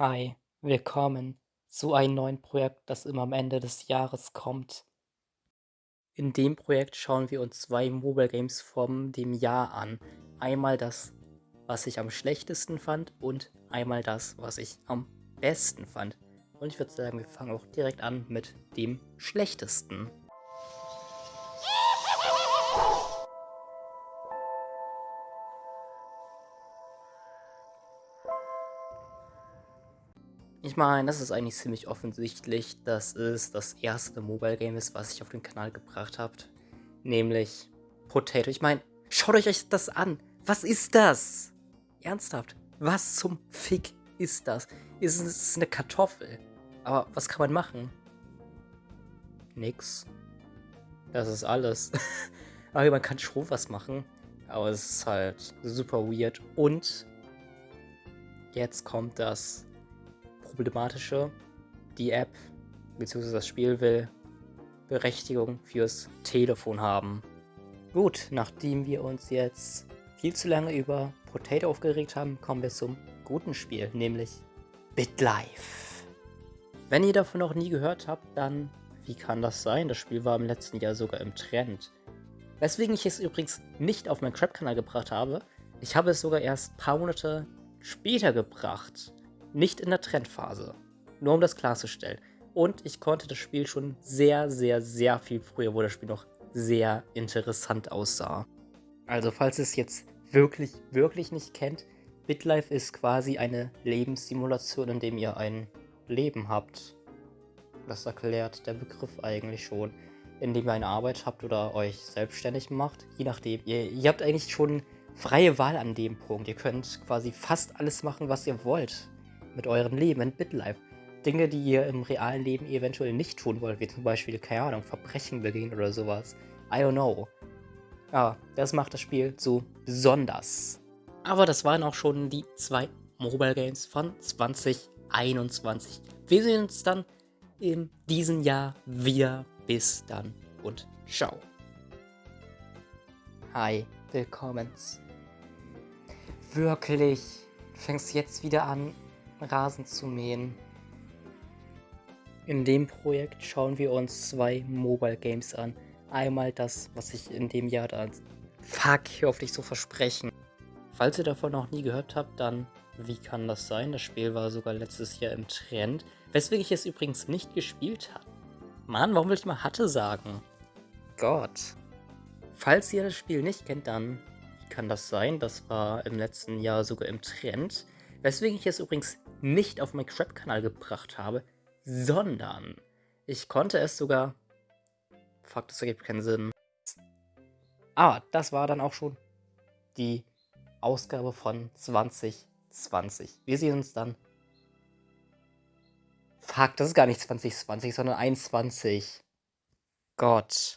Hi, willkommen zu einem neuen Projekt, das immer am Ende des Jahres kommt. In dem Projekt schauen wir uns zwei Mobile Games vom dem Jahr an. Einmal das, was ich am schlechtesten fand und einmal das, was ich am besten fand. Und ich würde sagen, wir fangen auch direkt an mit dem schlechtesten. Ich meine, das ist eigentlich ziemlich offensichtlich, dass es das erste Mobile Game ist, was ich auf den Kanal gebracht habe. Nämlich Potato. Ich meine, schaut euch das an. Was ist das? Ernsthaft, was zum Fick ist das? Ist es eine Kartoffel? Aber was kann man machen? Nix. Das ist alles. aber man kann schon was machen. Aber es ist halt super weird. Und jetzt kommt das Problematische. Die App bzw. das Spiel will Berechtigung fürs Telefon haben. Gut, nachdem wir uns jetzt viel zu lange über Potato aufgeregt haben, kommen wir zum guten Spiel, nämlich BitLife. Wenn ihr davon noch nie gehört habt, dann wie kann das sein? Das Spiel war im letzten Jahr sogar im Trend. Weswegen ich es übrigens nicht auf meinen Crap-Kanal gebracht habe. Ich habe es sogar erst ein paar Monate später gebracht. Nicht in der Trendphase. Nur um das klarzustellen. Und ich konnte das Spiel schon sehr, sehr, sehr viel früher, wo das Spiel noch sehr interessant aussah. Also falls ihr es jetzt wirklich, wirklich nicht kennt, BitLife ist quasi eine Lebenssimulation, in dem ihr ein Leben habt. Das erklärt der Begriff eigentlich schon. Indem ihr eine Arbeit habt oder euch selbstständig macht. Je nachdem. Ihr, ihr habt eigentlich schon freie Wahl an dem Punkt. Ihr könnt quasi fast alles machen, was ihr wollt mit eurem Leben in BitLife. Dinge, die ihr im realen Leben eventuell nicht tun wollt, wie zum Beispiel, keine Ahnung, Verbrechen begehen oder sowas. I don't know. Ja, das macht das Spiel so besonders. Aber das waren auch schon die zwei Mobile Games von 2021. Wir sehen uns dann in diesem Jahr wieder. Bis dann und ciao. Hi, willkommen. Wirklich, du fängst jetzt wieder an, Rasen zu mähen. In dem Projekt schauen wir uns zwei Mobile Games an. Einmal das, was ich in dem Jahr da... Fuck, hör auf dich so versprechen. Falls ihr davon noch nie gehört habt, dann wie kann das sein? Das Spiel war sogar letztes Jahr im Trend. Weswegen ich es übrigens nicht gespielt habe. Mann, warum will ich mal hatte sagen? Gott. Falls ihr das Spiel nicht kennt, dann wie kann das sein? Das war im letzten Jahr sogar im Trend. Weswegen ich es übrigens nicht auf meinen Crap-Kanal gebracht habe, sondern ich konnte es sogar... Fuck, das ergibt keinen Sinn. Aber das war dann auch schon die Ausgabe von 2020. Wir sehen uns dann... Fuck, das ist gar nicht 2020, sondern 21. Gott.